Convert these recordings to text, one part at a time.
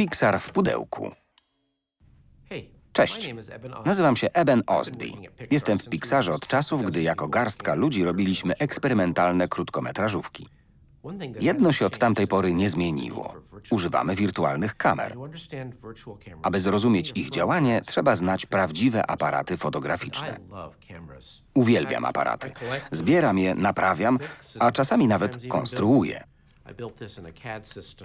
Pixar w pudełku. Cześć. Nazywam się Eben Osby. Jestem w Pixarze od czasów, gdy jako garstka ludzi robiliśmy eksperymentalne krótkometrażówki. Jedno się od tamtej pory nie zmieniło. Używamy wirtualnych kamer. Aby zrozumieć ich działanie, trzeba znać prawdziwe aparaty fotograficzne. Uwielbiam aparaty. Zbieram je, naprawiam, a czasami nawet konstruuję.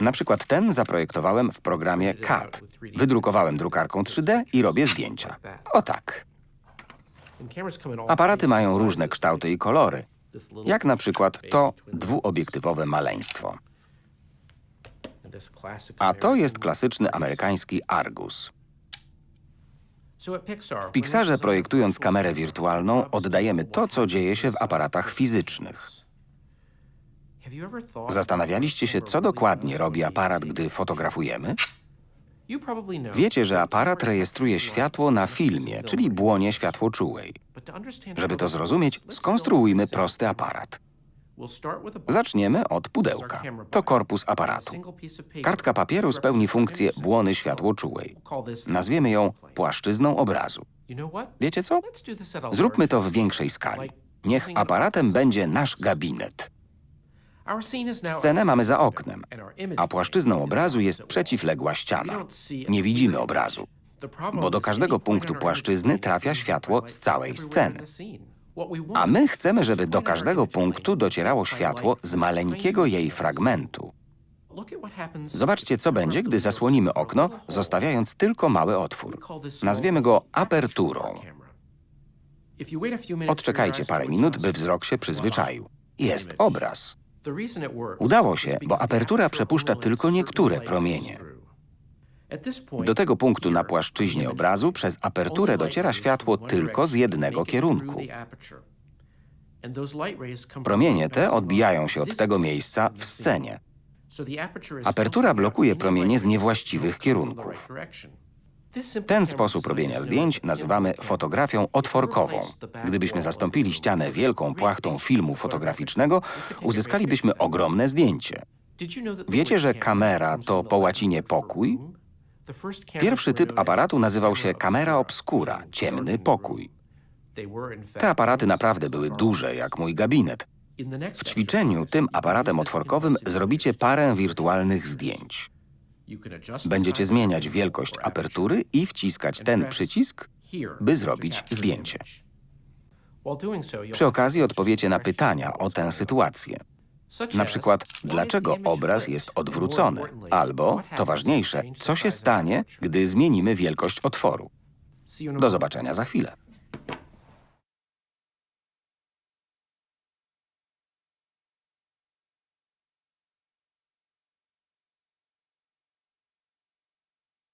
Na przykład ten zaprojektowałem w programie CAD. Wydrukowałem drukarką 3D i robię zdjęcia. O tak. Aparaty mają różne kształty i kolory, jak na przykład to dwuobiektywowe maleństwo. A to jest klasyczny amerykański Argus. W Pixarze projektując kamerę wirtualną oddajemy to, co dzieje się w aparatach fizycznych. Zastanawialiście się, co dokładnie robi aparat, gdy fotografujemy? Wiecie, że aparat rejestruje światło na filmie, czyli błonie światłoczułej. Żeby to zrozumieć, skonstruujmy prosty aparat. Zaczniemy od pudełka. To korpus aparatu. Kartka papieru spełni funkcję błony światłoczułej. Nazwiemy ją płaszczyzną obrazu. Wiecie co? Zróbmy to w większej skali. Niech aparatem będzie nasz gabinet. Scenę mamy za oknem, a płaszczyzną obrazu jest przeciwległa ściana. Nie widzimy obrazu, bo do każdego punktu płaszczyzny trafia światło z całej sceny. A my chcemy, żeby do każdego punktu docierało światło z maleńkiego jej fragmentu. Zobaczcie, co będzie, gdy zasłonimy okno, zostawiając tylko mały otwór. Nazwiemy go aperturą. Odczekajcie parę minut, by wzrok się przyzwyczaił. Jest obraz. Udało się, bo apertura przepuszcza tylko niektóre promienie. Do tego punktu na płaszczyźnie obrazu przez aperturę dociera światło tylko z jednego kierunku. Promienie te odbijają się od tego miejsca w scenie. Apertura blokuje promienie z niewłaściwych kierunków. Ten sposób robienia zdjęć nazywamy fotografią otworkową. Gdybyśmy zastąpili ścianę wielką płachtą filmu fotograficznego, uzyskalibyśmy ogromne zdjęcie. Wiecie, że kamera to po łacinie pokój? Pierwszy typ aparatu nazywał się kamera obscura, ciemny pokój. Te aparaty naprawdę były duże, jak mój gabinet. W ćwiczeniu tym aparatem otworkowym zrobicie parę wirtualnych zdjęć. Będziecie zmieniać wielkość apertury i wciskać ten przycisk, by zrobić zdjęcie. Przy okazji odpowiecie na pytania o tę sytuację. Na przykład, dlaczego obraz jest odwrócony? Albo, to ważniejsze, co się stanie, gdy zmienimy wielkość otworu? Do zobaczenia za chwilę.